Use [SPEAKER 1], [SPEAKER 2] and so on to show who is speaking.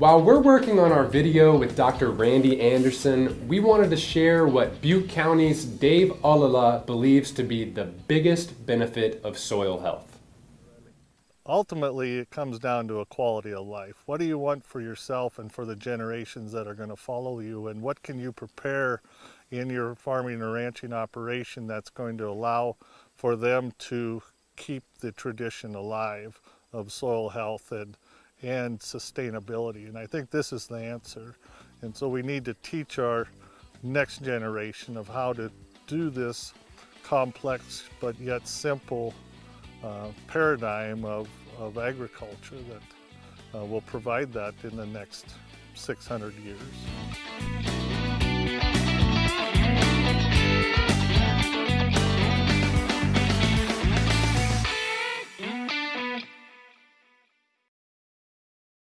[SPEAKER 1] While we're working on our video with Dr. Randy Anderson, we wanted to share what Butte County's Dave Ollila believes to be the biggest benefit of soil health.
[SPEAKER 2] Ultimately, it comes down to a quality of life. What do you want for yourself and for the generations that are going to follow you? And what can you prepare in your farming or ranching operation that's going to allow for them to keep the tradition alive of soil health and, and sustainability. And I think this is the answer. And so we need to teach our next generation of how to do this complex but yet simple uh, paradigm of, of agriculture that uh, will provide that in the next 600 years.